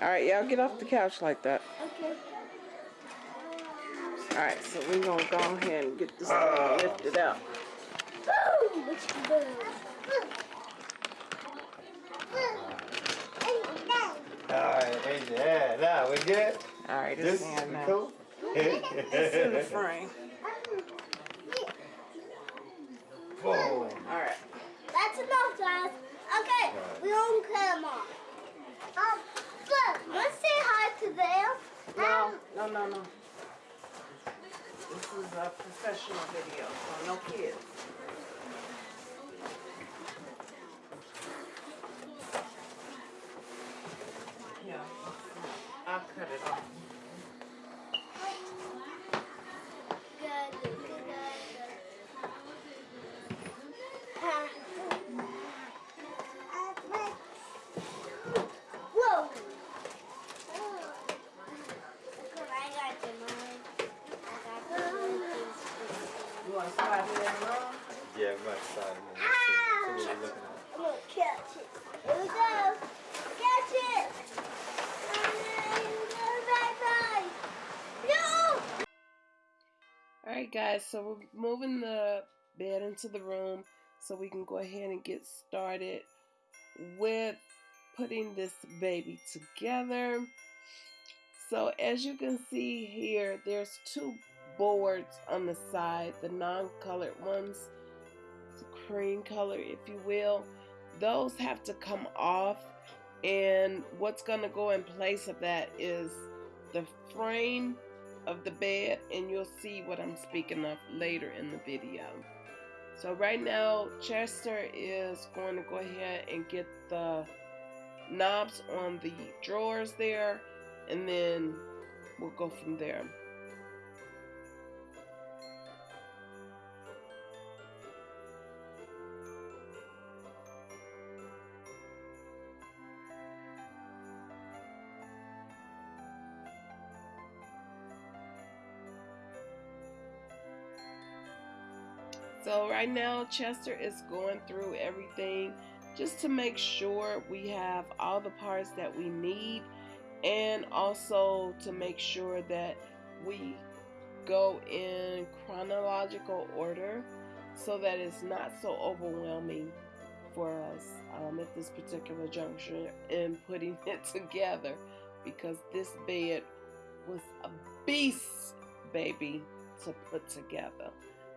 Alright, y'all get off the couch like that. Okay. Alright, so we're gonna go ahead and get this thing lifted out. Boom! What you doing? Alright, yeah, now we good? Alright, This it's in we now. cool? It's in the frame. Boom. Alright. That's enough, guys. Okay, we don't come on. Um, look, let's say hi to them. No, um, no, no, no. This is a professional video, so no kids. Yeah, I'll cut it off. Good, good, good, good. Ah. Whoa! Look, I got the mine. I got the You want to slide it in wrong? Yeah, we might start. Ah! See what we're looking at. I'm gonna catch it. Here we go. Catch it. Bye bye. No. Alright guys, so we're moving the bed into the room so we can go ahead and get started with putting this baby together. So as you can see here, there's two boards on the side, the non-colored ones, the cream color if you will. Those have to come off and what's going to go in place of that is the frame of the bed and you'll see what I'm speaking of later in the video. So right now Chester is going to go ahead and get the knobs on the drawers there and then we'll go from there. So right now Chester is going through everything just to make sure we have all the parts that we need and also to make sure that we go in chronological order so that it's not so overwhelming for us um, at this particular juncture in putting it together because this bed was a beast baby to put together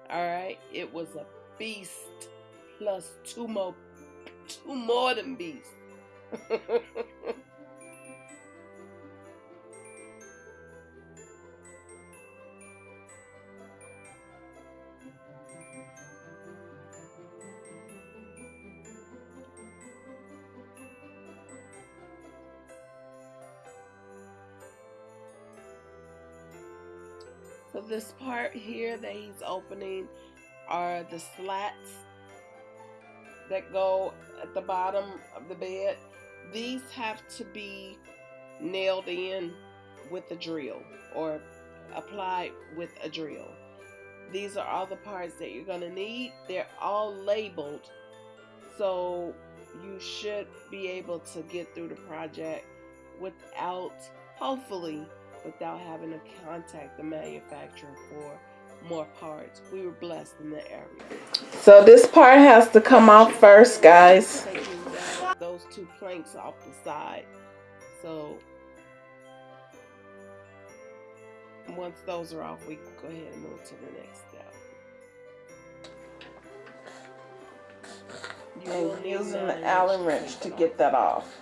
all right? It was a beast. Plus two more two more than beasts part here that he's opening are the slats that go at the bottom of the bed. These have to be nailed in with a drill or applied with a drill. These are all the parts that you're going to need. They're all labeled so you should be able to get through the project without, hopefully, without having to contact the manufacturer for more parts. We were blessed in the area. So this part has to come off first, guys. Those two planks off the side. So once those are off, we can go ahead and move to the next step. You using the Allen wrench to get that off.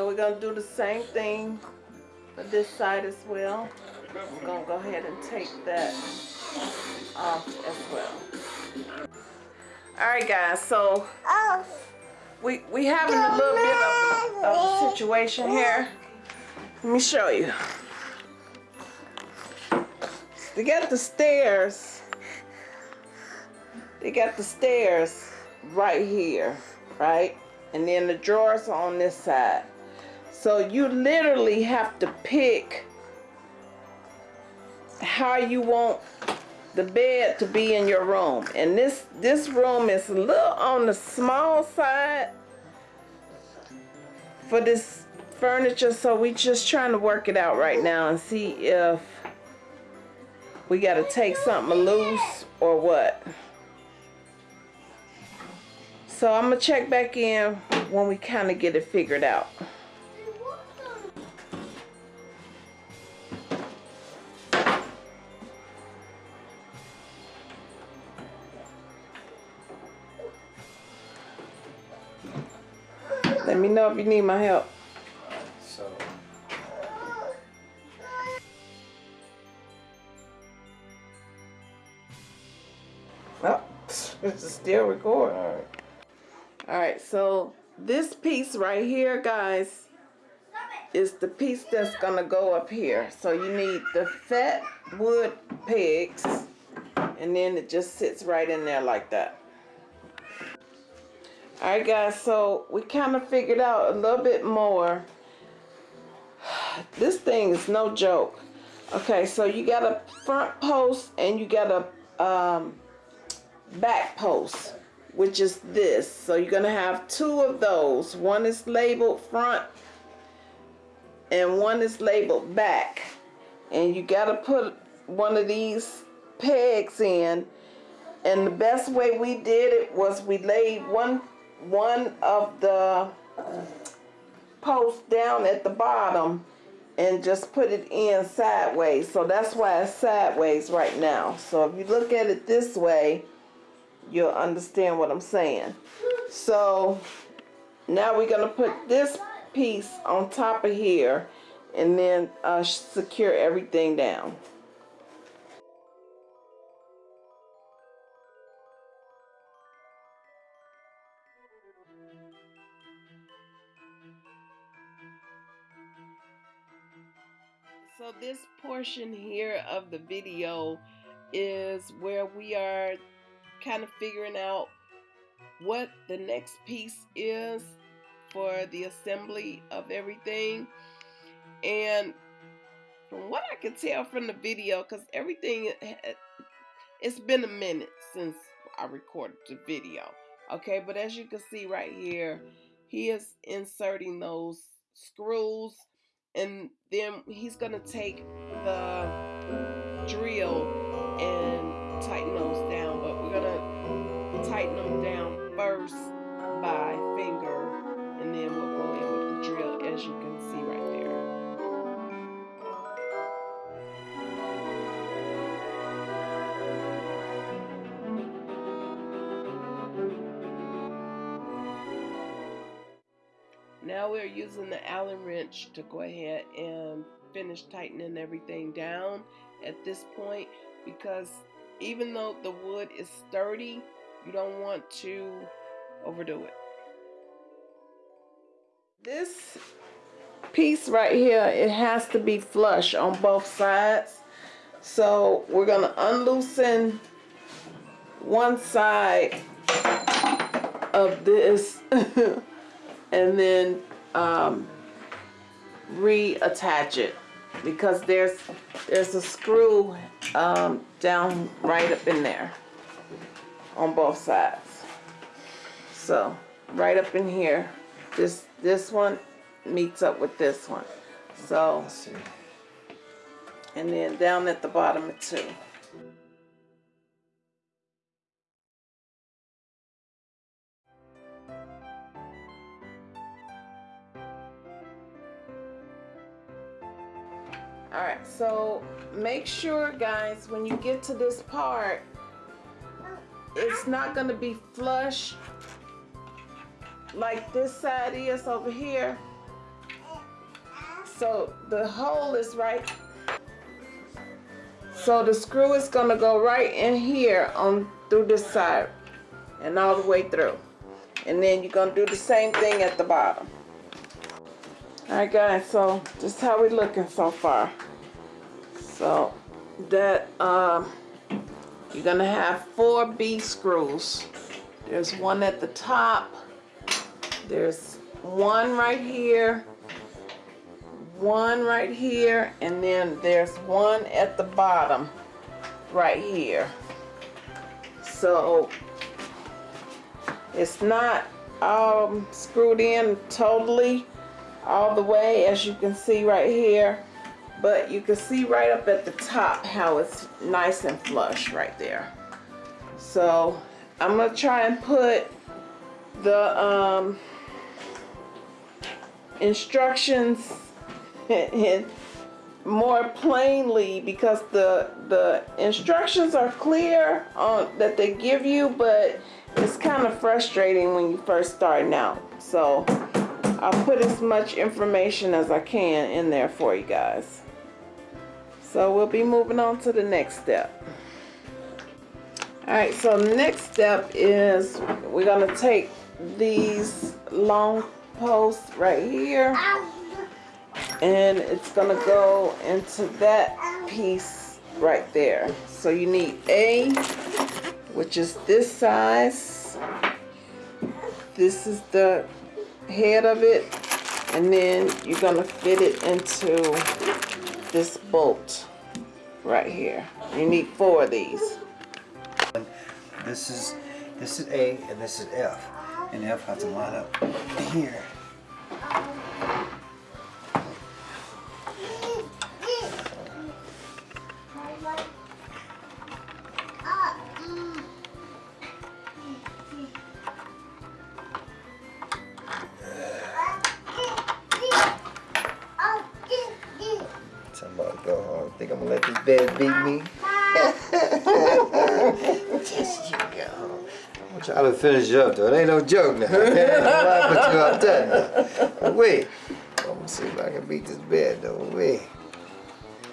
So we're going to do the same thing for this side as well. We're going to go ahead and take that off as well. Alright guys, so we, we having a little bit of, of a situation here. Let me show you. They got the stairs. They got the stairs right here, right? And then the drawers are on this side. So you literally have to pick how you want the bed to be in your room. And this this room is a little on the small side for this furniture, so we just trying to work it out right now and see if we got to take something loose or what. So I'm gonna check back in when we kind of get it figured out. Know if you need my help. So, Oh, it's still recording. all right. All right, so this piece right here, guys, is the piece that's gonna go up here. So you need the fat wood pegs, and then it just sits right in there like that. All right, guys, so we kind of figured out a little bit more. This thing is no joke. Okay, so you got a front post and you got a um, back post which is this. So you're going to have two of those. One is labeled front and one is labeled back. And you got to put one of these pegs in. And the best way we did it was we laid one one of the posts down at the bottom and just put it in sideways. So that's why it's sideways right now. So if you look at it this way, you'll understand what I'm saying. So now we're going to put this piece on top of here and then uh, secure everything down. This portion here of the video is where we are kind of figuring out what the next piece is for the assembly of everything. And from what I can tell from the video, because everything, eh, it's been a minute since I recorded the video. Okay, but as you can see right here, he is inserting those screws and then he's going to take the drill and tighten those down but we're going to tighten them down first by finger and then we'll go in with the drill as you can see right using the Allen wrench to go ahead and finish tightening everything down at this point because even though the wood is sturdy, you don't want to overdo it. This piece right here, it has to be flush on both sides. So we're going to unloosen one side of this and then um, reattach it because there's there's a screw um, down right up in there on both sides. So right up in here this this one meets up with this one. So and then down at the bottom too all right so make sure guys when you get to this part it's not going to be flush like this side is over here. So the hole is right. So the screw is going to go right in here on through this side and all the way through. And then you're going to do the same thing at the bottom Alright guys, so is how we're looking so far. So that um, you're gonna have four B screws. There's one at the top. There's one right here, one right here and then there's one at the bottom right here. So it's not um, screwed in totally all the way as you can see right here. But you can see right up at the top how it's nice and flush right there. So I'm gonna try and put the um, instructions in more plainly because the the instructions are clear on that they give you but it's kind of frustrating when you first starting out. So I'll put as much information as I can in there for you guys. So we'll be moving on to the next step. Alright so next step is we're gonna take these long posts right here and it's gonna go into that piece right there. So you need a which is this size. This is the head of it and then you're gonna fit it into this bolt right here you need four of these This is this is A and this is F. And F has to line up here. Let this bed beat me? yes, you go. I'm trying to finish you up though. It ain't no joke now. I'm laughing at you all done. Wait. I'm gonna see if I can beat this bed though. Wait.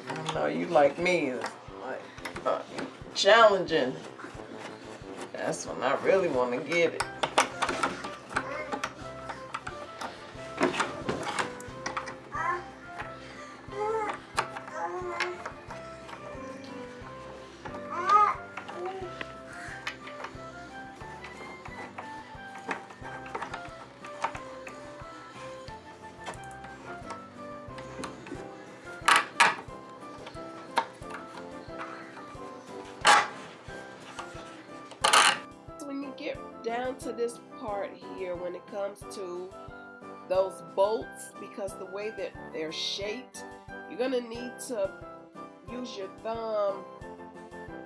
I know you like me like uh, challenging that's when I really want to get it to this part here when it comes to those bolts because the way that they're shaped you're gonna need to use your thumb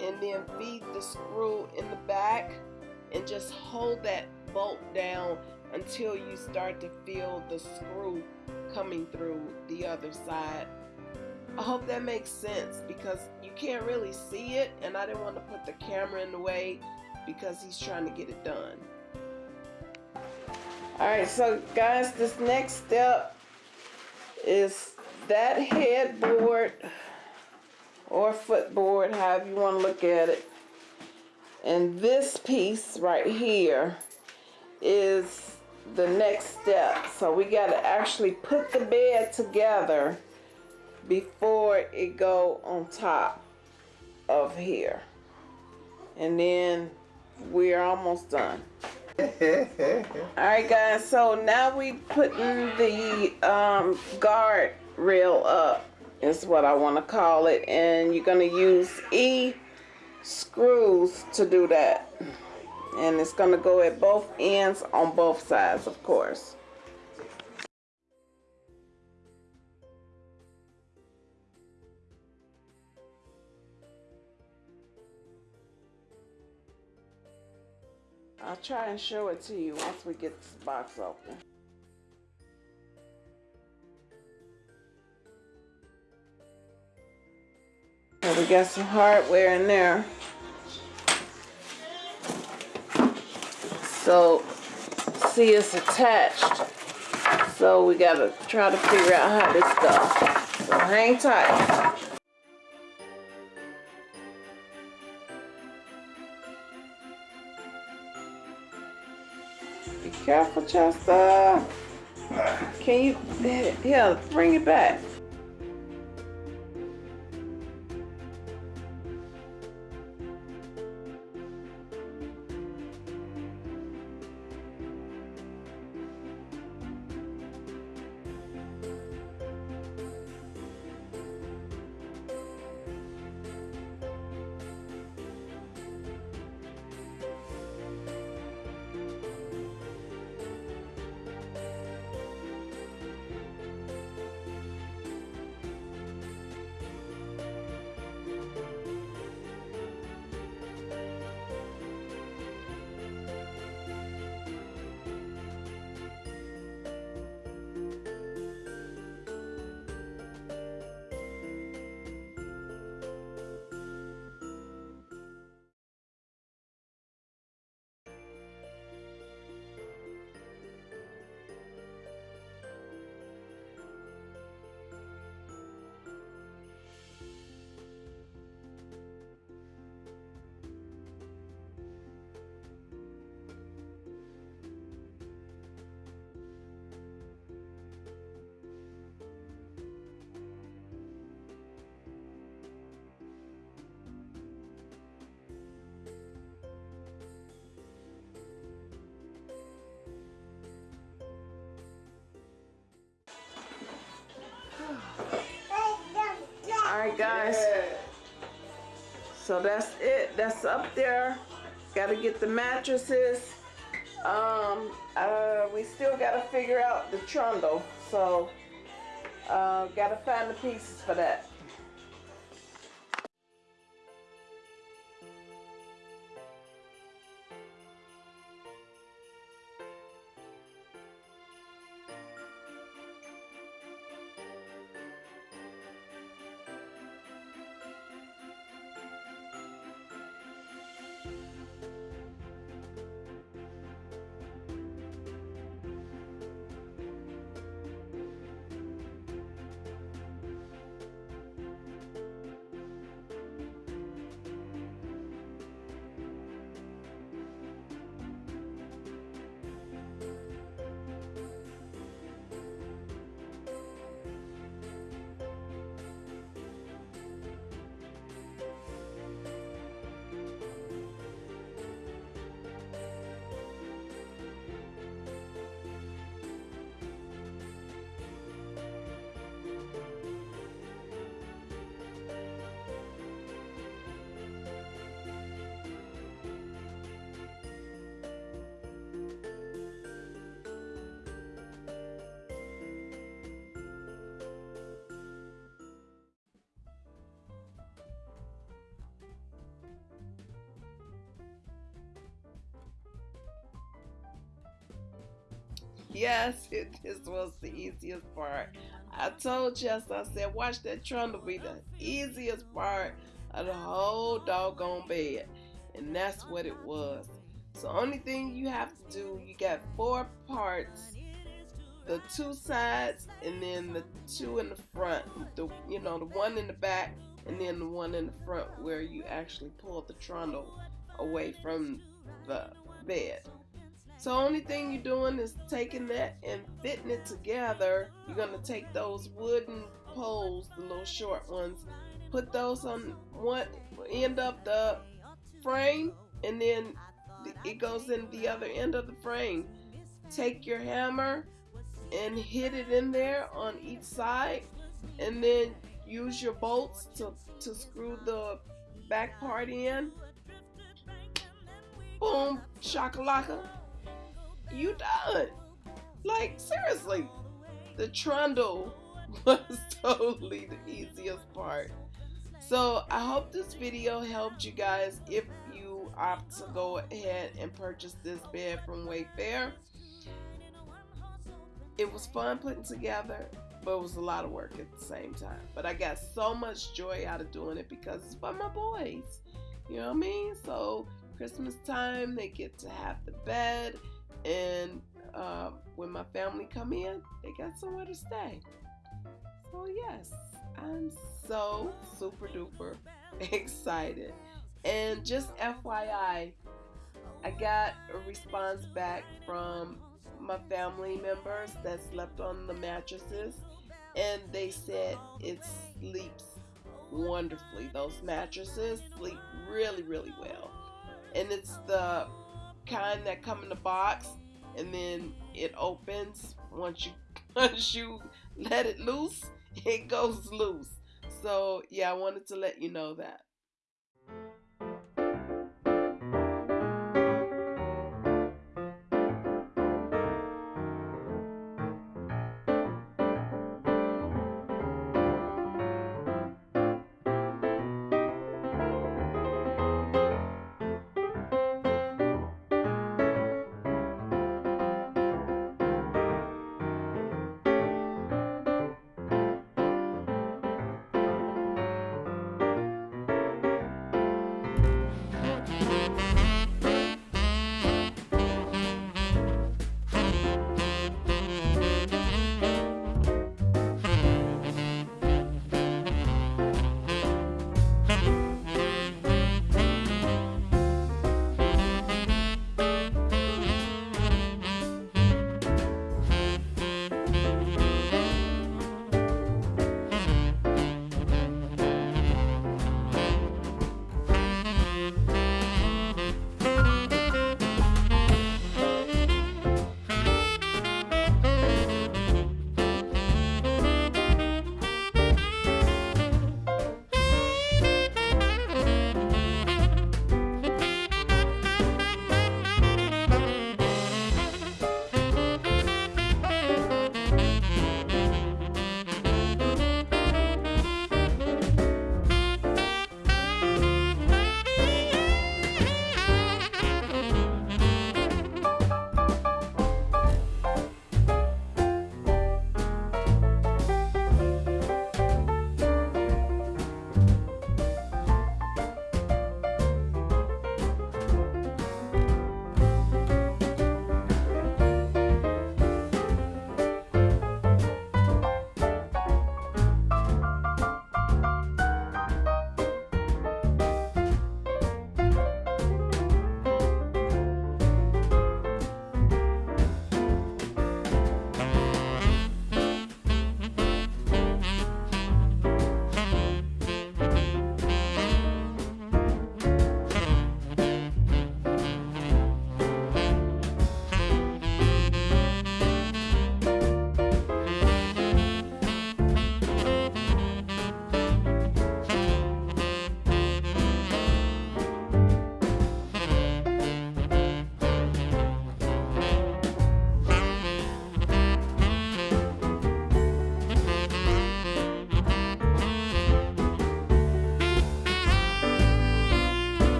and then feed the screw in the back and just hold that bolt down until you start to feel the screw coming through the other side I hope that makes sense because you can't really see it and I didn't want to put the camera in the way because he's trying to get it done. Alright, so guys, this next step is that headboard or footboard, however you want to look at it. And this piece right here is the next step. So we got to actually put the bed together before it go on top of here. And then we're almost done. Alright guys, so now we putting the um, guard rail up is what I want to call it and you're going to use E screws to do that and it's going to go at both ends on both sides of course. I'll try and show it to you once we get this box open. We got some hardware in there. So, see it's attached. So we gotta try to figure out how this goes. So hang tight. Careful, Chester. Can you, yeah, bring it back. Alright guys. So that's it. That's up there. Gotta get the mattresses. Um, uh, we still gotta figure out the trundle. So, uh, gotta find the pieces for that. Yes, it, this was the easiest part. I told Jess, I said, watch that trundle be the easiest part of the whole doggone bed. And that's what it was. So only thing you have to do, you got four parts, the two sides and then the two in the front. The you know, the one in the back and then the one in the front where you actually pull the trundle away from the bed. So only thing you're doing is taking that and fitting it together. You're gonna take those wooden poles, the little short ones, put those on one end of the frame, and then it goes in the other end of the frame. Take your hammer and hit it in there on each side, and then use your bolts to, to screw the back part in. Boom, shakalaka you done. Like, seriously, the trundle was totally the easiest part. So I hope this video helped you guys if you opt to go ahead and purchase this bed from Wayfair. It was fun putting together, but it was a lot of work at the same time. But I got so much joy out of doing it because it's for my boys. You know what I mean? So Christmas time, they get to have the bed and uh, when my family come in, they got somewhere to stay. So yes, I'm so super duper excited. And just FYI, I got a response back from my family members that slept on the mattresses, and they said it sleeps wonderfully. Those mattresses sleep really, really well. And it's the kind that come in the box and then it opens. Once you once you let it loose it goes loose. So yeah I wanted to let you know that